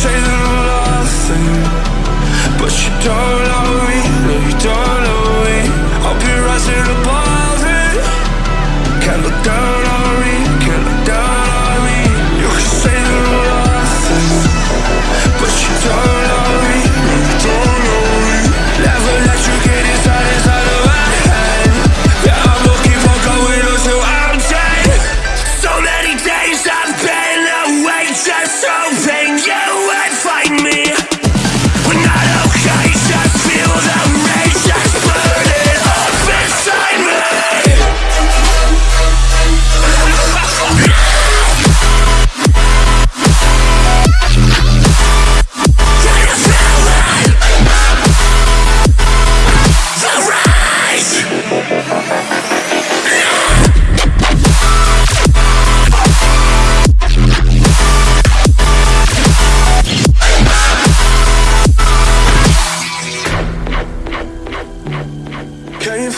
say that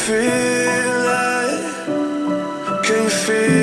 feel it? Can you feel